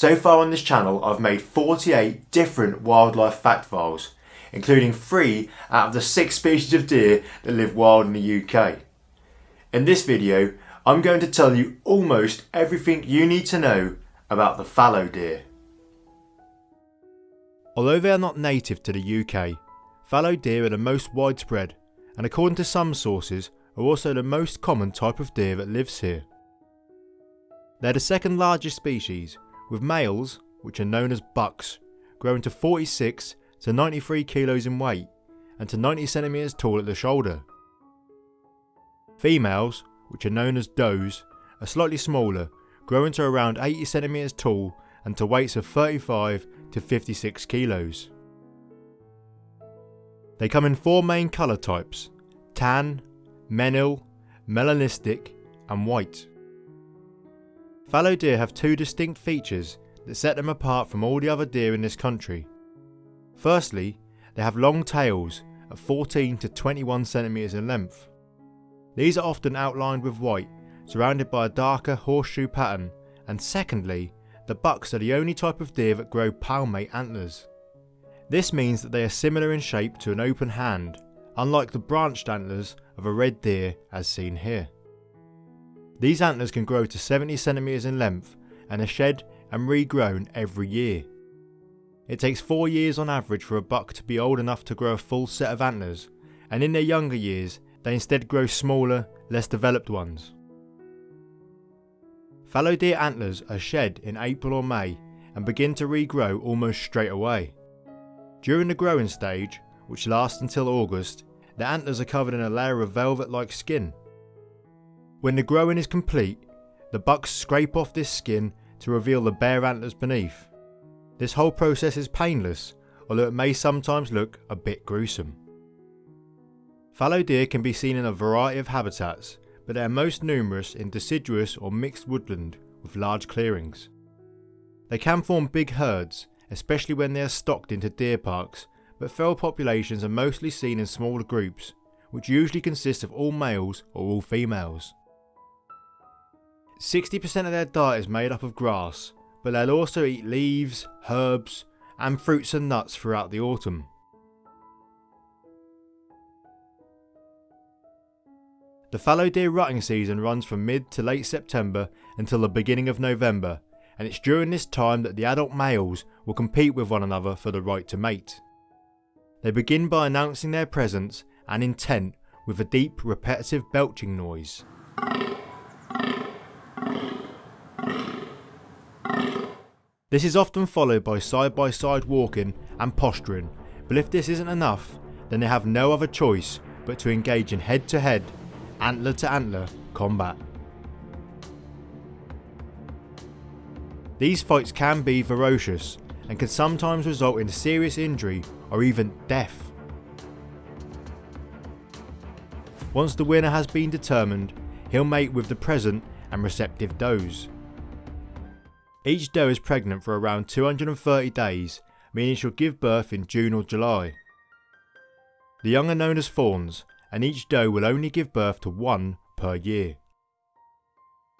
So far on this channel I've made 48 different wildlife fact files, including 3 out of the 6 species of deer that live wild in the UK. In this video I'm going to tell you almost everything you need to know about the fallow deer. Although they are not native to the UK, fallow deer are the most widespread and according to some sources are also the most common type of deer that lives here. They're the second largest species, with males, which are known as bucks, growing to 46 to 93 kilos in weight and to 90 centimeters tall at the shoulder. Females, which are known as does, are slightly smaller, growing to around 80 centimeters tall and to weights of 35 to 56 kilos. They come in four main colour types, tan, menil, melanistic and white. Fallow deer have two distinct features that set them apart from all the other deer in this country. Firstly, they have long tails of 14 to 21 centimeters in length. These are often outlined with white, surrounded by a darker horseshoe pattern, and secondly, the bucks are the only type of deer that grow palmate antlers. This means that they are similar in shape to an open hand, unlike the branched antlers of a red deer as seen here. These antlers can grow to 70 centimeters in length and are shed and regrown every year. It takes 4 years on average for a buck to be old enough to grow a full set of antlers, and in their younger years they instead grow smaller, less developed ones. Fallow deer antlers are shed in April or May and begin to regrow almost straight away. During the growing stage, which lasts until August, the antlers are covered in a layer of velvet-like skin. When the growing is complete, the bucks scrape off this skin to reveal the bare antlers beneath. This whole process is painless, although it may sometimes look a bit gruesome. Fallow deer can be seen in a variety of habitats, but they are most numerous in deciduous or mixed woodland with large clearings. They can form big herds, especially when they are stocked into deer parks, but feral populations are mostly seen in smaller groups, which usually consist of all males or all females. 60% of their diet is made up of grass, but they'll also eat leaves, herbs, and fruits and nuts throughout the autumn. The fallow deer rutting season runs from mid to late September until the beginning of November, and it's during this time that the adult males will compete with one another for the right to mate. They begin by announcing their presence and intent with a deep repetitive belching noise. This is often followed by side by side walking and posturing, but if this isn't enough, then they have no other choice but to engage in head to head antler to antler combat. These fights can be ferocious and can sometimes result in serious injury or even death. Once the winner has been determined, he'll mate with the present and receptive does. Each doe is pregnant for around 230 days, meaning she'll give birth in June or July. The young are known as fawns and each doe will only give birth to one per year.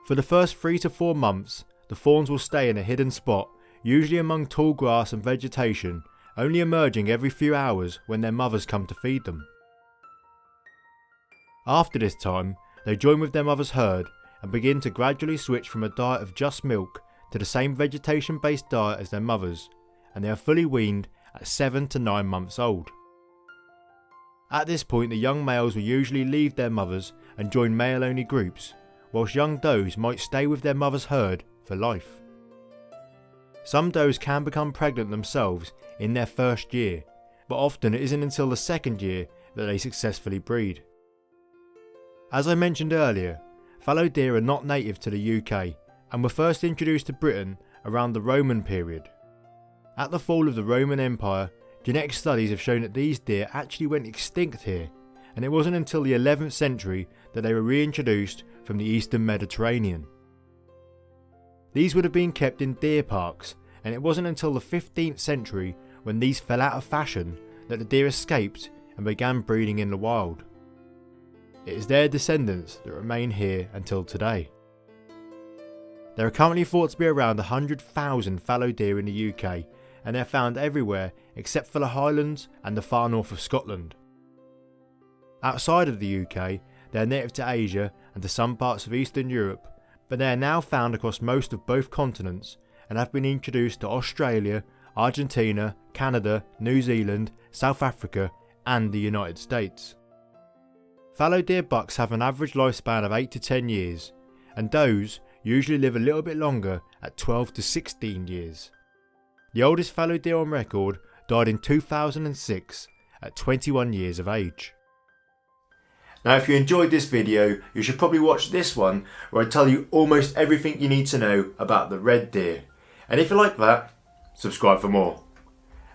For the first 3 to 4 months, the fawns will stay in a hidden spot, usually among tall grass and vegetation, only emerging every few hours when their mothers come to feed them. After this time, they join with their mother's herd and begin to gradually switch from a diet of just milk to the same vegetation based diet as their mothers, and they are fully weaned at 7 to 9 months old. At this point the young males will usually leave their mothers and join male only groups, whilst young does might stay with their mother's herd for life. Some does can become pregnant themselves in their first year, but often it isn't until the second year that they successfully breed. As I mentioned earlier, fallow deer are not native to the UK and were first introduced to Britain around the Roman period. At the fall of the Roman Empire, Genetic studies have shown that these deer actually went extinct here, and it wasn't until the 11th century that they were reintroduced from the eastern Mediterranean. These would have been kept in deer parks, and it wasn't until the 15th century when these fell out of fashion that the deer escaped and began breeding in the wild. It is their descendants that remain here until today. There are currently thought to be around 100,000 fallow deer in the UK and they're found everywhere except for the Highlands and the far north of Scotland. Outside of the UK, they are native to Asia and to some parts of Eastern Europe, but they are now found across most of both continents and have been introduced to Australia, Argentina, Canada, New Zealand, South Africa and the United States. Fallow deer bucks have an average lifespan of 8 to 10 years, and does usually live a little bit longer at 12 to 16 years. The oldest fallow deer on record died in 2006 at 21 years of age. Now if you enjoyed this video, you should probably watch this one where I tell you almost everything you need to know about the red deer. And if you like that, subscribe for more.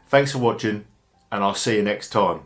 Thanks for watching and I'll see you next time.